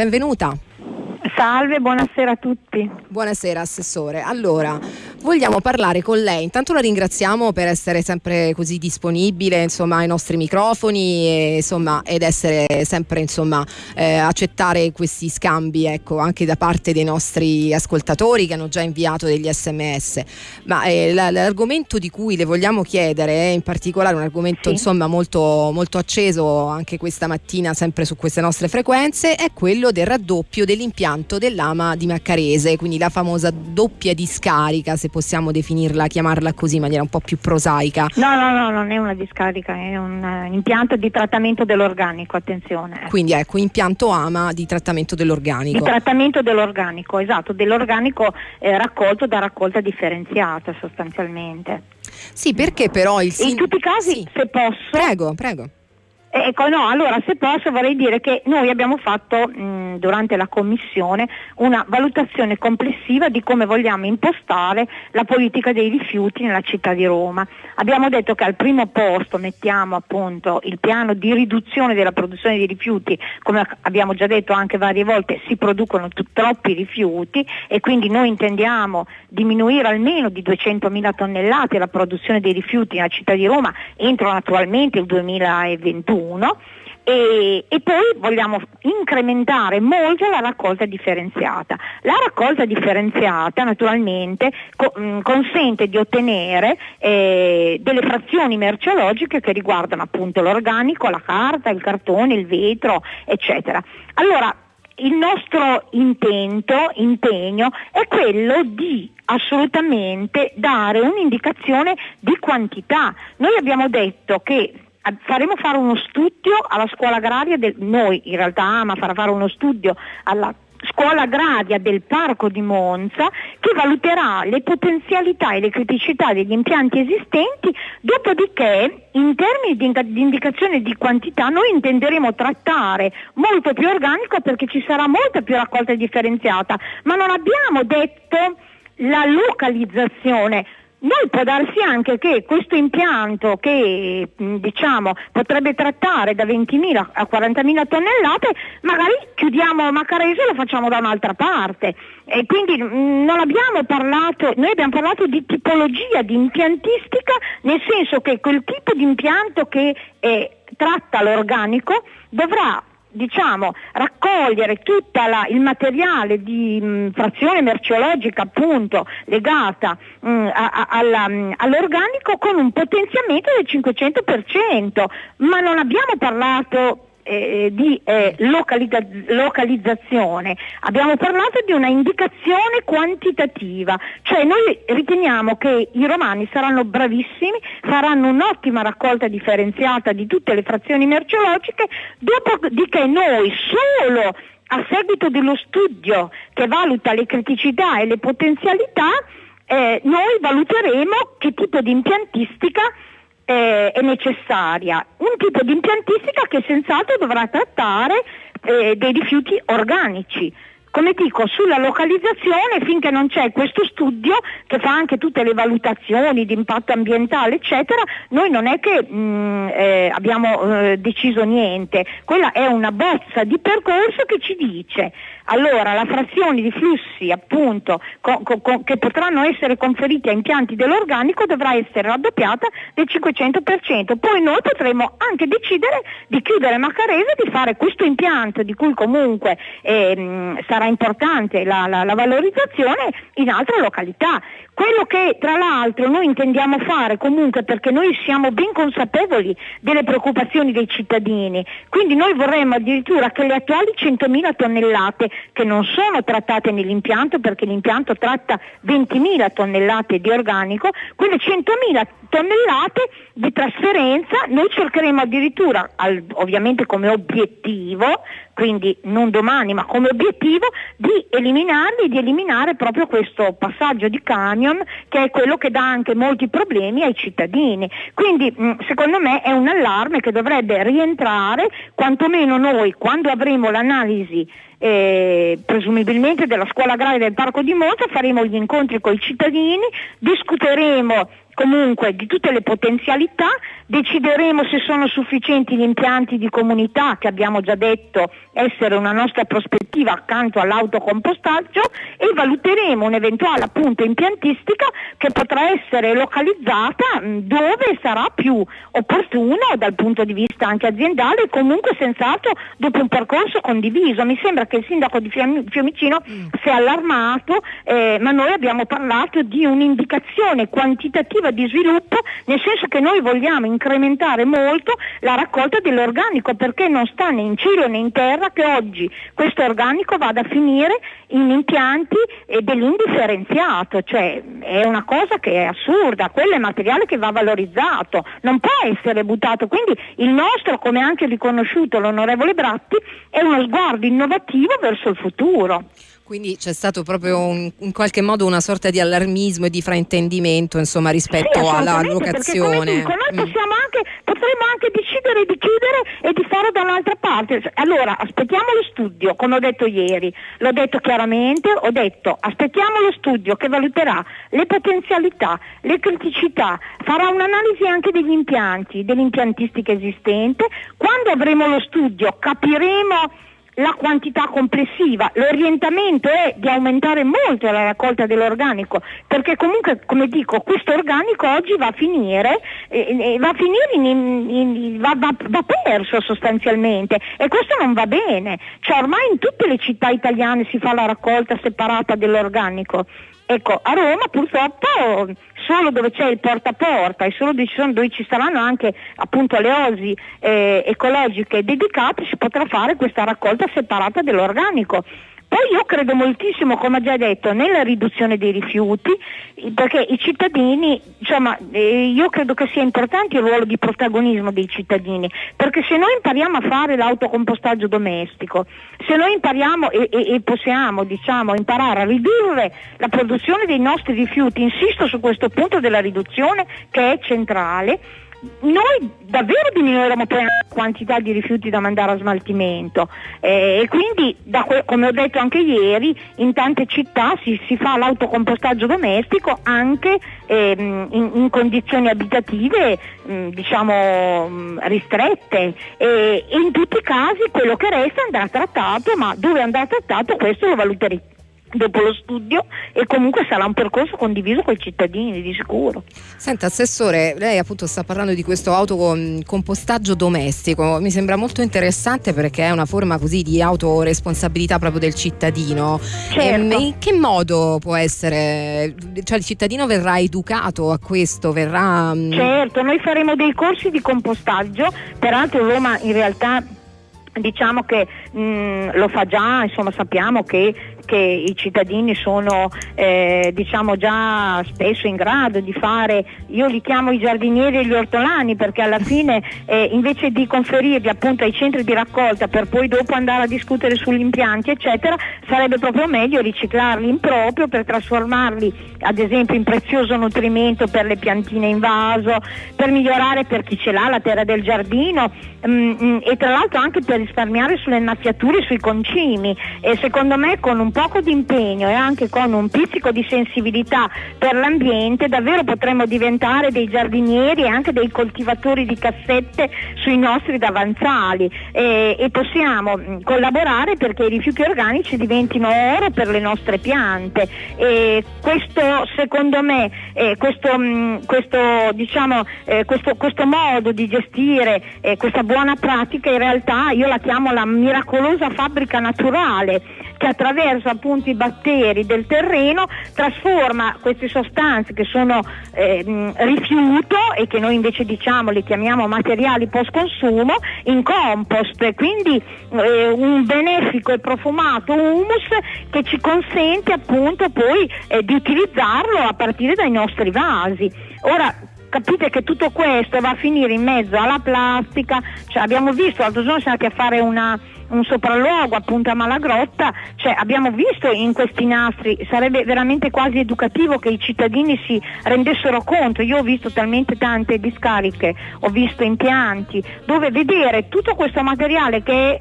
benvenuta. Salve, buonasera a tutti. Buonasera Assessore. Allora, vogliamo parlare con lei. Intanto la ringraziamo per essere sempre così disponibile insomma, ai nostri microfoni e, insomma, ed essere sempre insomma, eh, accettare questi scambi ecco, anche da parte dei nostri ascoltatori che hanno già inviato degli sms. Ma eh, l'argomento di cui le vogliamo chiedere è in particolare un argomento sì. insomma, molto, molto acceso anche questa mattina sempre su queste nostre frequenze, è quello del raddoppio dell'impianto dell'ama di Maccarese, quindi la famosa doppia discarica se possiamo definirla, chiamarla così in maniera un po' più prosaica. No, no, no, non è una discarica, è un uh, impianto di trattamento dell'organico, attenzione. Quindi ecco, impianto AMA di trattamento dell'organico. Di trattamento dell'organico, esatto, dell'organico eh, raccolto da raccolta differenziata sostanzialmente. Sì, perché però il... In tutti i casi, sì. se posso... Prego, prego. Ecco, no, allora se posso vorrei dire che noi abbiamo fatto mh, durante la commissione una valutazione complessiva di come vogliamo impostare la politica dei rifiuti nella città di Roma. Abbiamo detto che al primo posto mettiamo appunto il piano di riduzione della produzione di rifiuti, come abbiamo già detto anche varie volte si producono t- troppi rifiuti e quindi noi intendiamo diminuire almeno di 200.000 tonnellate la produzione dei rifiuti nella città di Roma entro naturalmente il 2021 1 e, e, poi vogliamo incrementare molto la raccolta differenziata. La raccolta differenziata naturalmente co- mh, consente di ottenere eh, delle frazioni merceologiche che riguardano appunto l'organico, la carta, il cartone, il vetro, eccetera. Allora, il nostro intento, impegno è quello di assolutamente dare un'indicazione di quantità. Noi abbiamo detto che faremo fare uno studio alla scuola agraria, del, noi in realtà AMA farà fare uno studio alla scuola agraria del Parco di Monza che valuterà le potenzialità e le criticità degli impianti esistenti, dopodiché in termini di, di indicazione di quantità noi intenderemo trattare molto più organico perché ci sarà molta più raccolta differenziata, ma non abbiamo detto la localizzazione, noi può darsi anche che questo impianto che diciamo, potrebbe trattare da 20.000 a 40.000 tonnellate, magari chiudiamo Macarese e lo facciamo da un'altra parte. E quindi non abbiamo parlato, noi abbiamo parlato di tipologia, di impiantistica, nel senso che quel tipo di impianto che eh, tratta l'organico dovrà diciamo, raccogliere tutto il materiale di mh, frazione merceologica appunto legata mh, a, a, alla, mh, all'organico con un potenziamento del 500%, ma non abbiamo parlato eh, di eh, localizza- localizzazione, abbiamo parlato di una indicazione quantitativa, cioè noi riteniamo che i romani saranno bravissimi, faranno un'ottima raccolta differenziata di tutte le frazioni merceologiche, dopodiché noi solo a seguito dello studio che valuta le criticità e le potenzialità, eh, noi valuteremo che tipo di impiantistica eh, è necessaria, un tipo di impiantistica che senz'altro dovrà trattare eh, dei rifiuti organici come dico, sulla localizzazione finché non c'è questo studio che fa anche tutte le valutazioni di impatto ambientale, eccetera, noi non è che mh, mm, eh, abbiamo eh, deciso niente, quella è una bozza di percorso che ci dice allora la frazione di flussi appunto co- co- che potranno essere conferiti a impianti dell'organico dovrà essere raddoppiata del 500%, poi noi potremo anche decidere di chiudere Macarese e di fare questo impianto di cui comunque eh, sarà importante la, la, la valorizzazione in altre località. Quello che tra l'altro noi intendiamo fare comunque perché noi siamo ben consapevoli delle preoccupazioni dei cittadini, quindi noi vorremmo addirittura che le attuali 100.000 tonnellate che non sono trattate nell'impianto perché l'impianto tratta 20.000 tonnellate di organico, quelle 100.000 tonnellate di trasferenza noi cercheremo addirittura, al, ovviamente come obiettivo, quindi non domani ma come obiettivo, di eliminarli, di eliminare proprio questo passaggio di camion che è quello che dà anche molti problemi ai cittadini. Quindi mh, secondo me è un allarme che dovrebbe rientrare quantomeno noi quando avremo l'analisi eh, presumibilmente della scuola agraria del Parco di Monza, faremo gli incontri con i cittadini, discuteremo comunque di tutte le potenzialità, decideremo se sono sufficienti gli impianti di comunità che abbiamo già detto essere una nostra prospettiva accanto all'autocompostaggio e valuteremo un'eventuale appunto impiantistica che potrà essere localizzata dove sarà più opportuno dal punto di vista anche aziendale e comunque senz'altro dopo un percorso condiviso. Mi sembra che il sindaco di Fiumicino mm. si è allarmato, eh, ma noi abbiamo parlato di un'indicazione quantitativa di sviluppo, nel senso che noi vogliamo incrementare molto la raccolta dell'organico perché non sta né in cielo né in terra che oggi questo organico vada a finire in impianti eh, dell'indifferenziato, cioè è una cosa che è assurda, quello è materiale che va valorizzato, non può essere buttato, quindi il nostro, come anche riconosciuto l'onorevole Bratti, è uno sguardo innovativo verso il futuro. Quindi c'è stato proprio un, in qualche modo una sorta di allarmismo e di fraintendimento insomma, rispetto sì, alla locazione. Dico, noi mm. anche, potremmo anche decidere di chiudere e di fare da un'altra parte. Allora aspettiamo lo studio, come ho detto ieri, l'ho detto chiaramente, ho detto aspettiamo lo studio che valuterà le potenzialità, le criticità, farà un'analisi anche degli impianti, dell'impiantistica esistente. Quando avremo lo studio capiremo la quantità complessiva. L'orientamento è di aumentare molto la raccolta dell'organico, perché comunque, come dico, questo organico oggi va a finire, eh, va, a finire in, in, in, va, va, va, perso sostanzialmente e questo non va bene. Cioè ormai in tutte le città italiane si fa la raccolta separata dell'organico. Ecco, a Roma purtroppo solo dove c'è il porta a porta e solo dove ci saranno anche appunto le osi eh, ecologiche dedicate si potrà fare questa raccolta separata dell'organico. Poi io credo moltissimo, come ho già detto, nella riduzione dei rifiuti, perché i cittadini, insomma, eh, io credo che sia importante il ruolo di protagonismo dei cittadini, perché se noi impariamo a fare l'autocompostaggio domestico, se noi impariamo e, e, e possiamo, diciamo, imparare a ridurre la produzione dei nostri rifiuti, insisto su questo punto della riduzione che è centrale, noi davvero diminuiremo poi la quantità di rifiuti da mandare a smaltimento. Eh, e quindi que- come ho detto anche ieri in tante città si, si fa l'autocompostaggio domestico anche ehm, in, in, condizioni abitative mh, mm, diciamo mh, mm, ristrette. E, in tutti i casi quello che resta andrà trattato ma dove andrà trattato questo lo valuteremo dopo lo studio e comunque sarà un percorso condiviso con i cittadini di sicuro. Senta Assessore, lei appunto sta parlando di questo autocompostaggio domestico, mi sembra molto interessante perché è una forma così di autoresponsabilità proprio del cittadino. Certo. Ehm, in che modo può essere, cioè il cittadino verrà educato a questo, verrà... Mm, certo, noi faremo dei corsi di compostaggio, peraltro Roma in realtà diciamo che mh, mm, lo fa già, insomma sappiamo che che i cittadini sono eh, diciamo già spesso in grado di fare, io li chiamo i giardinieri e gli ortolani perché alla fine eh, invece di conferirli appunto ai centri di raccolta per poi dopo andare a discutere sugli impianti eccetera, sarebbe proprio meglio riciclarli in proprio per trasformarli ad esempio in prezioso nutrimento per le piantine in vaso, per migliorare per chi ce l'ha la terra del giardino mh, mm, mh, mm, e tra l'altro anche per risparmiare sulle innaffiature e sui concimi. E secondo me con un po' poco di impegno e anche con un pizzico di sensibilità per l'ambiente davvero potremmo diventare dei giardinieri e anche dei coltivatori di cassette sui nostri davanzali. E, e possiamo mm, collaborare perché i rifiuti organici diventino oro per le nostre piante. E questo secondo me eh, questo, mh, mm, questo, diciamo, eh, questo, questo, modo di gestire eh, questa buona pratica in realtà io la chiamo la miracolosa fabbrica naturale che attraverso appunto i batteri del terreno trasforma queste sostanze che sono eh, rifiuto e che noi invece diciamo le chiamiamo materiali post consumo in compost, quindi eh, un benefico e profumato humus che ci consente appunto poi eh, di utilizzarlo a partire dai nostri vasi. Ora, capite che tutto questo va a finire in mezzo alla plastica, cioè abbiamo visto, l'altro giorno siamo andati a fare una, un sopralluogo appunto a Malagrotta, cioè abbiamo visto in questi nastri, sarebbe veramente quasi educativo che i cittadini si rendessero conto, io ho visto talmente tante discariche, ho visto impianti, dove vedere tutto questo materiale che è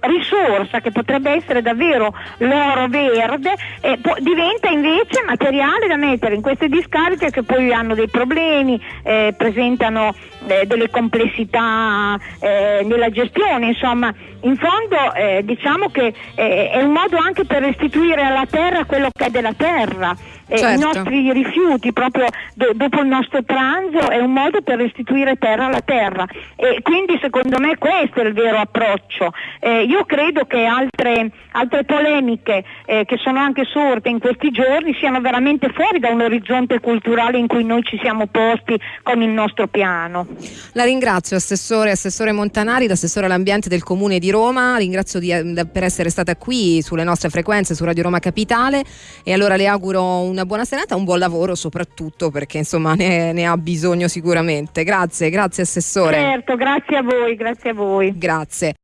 risorsa che potrebbe essere davvero l'oro verde eh, po- diventa invece materiale da mettere in queste discariche che poi hanno dei problemi, eh, presentano eh, delle complessità eh, nella gestione, insomma in fondo eh, diciamo che eh, è un modo anche per restituire alla terra quello che è della terra eh, certo. i nostri rifiuti proprio do- dopo il nostro pranzo è un modo per restituire terra alla terra e quindi secondo me questo è il vero approccio. Eh, io credo che altre, altre polemiche eh, che sono anche sorte in questi giorni siano veramente fuori da un orizzonte culturale in cui noi ci siamo posti con il nostro piano. La ringrazio Assessore, Assessore Montanari, l'assessore all'ambiente del Comune di Roma, ringrazio di, eh, per essere stata qui sulle nostre frequenze su Radio Roma Capitale e allora le auguro un una buona serata, un buon lavoro soprattutto perché insomma ne, ne ha bisogno sicuramente. Grazie, grazie Assessore. Certo, grazie a voi, grazie a voi. Grazie.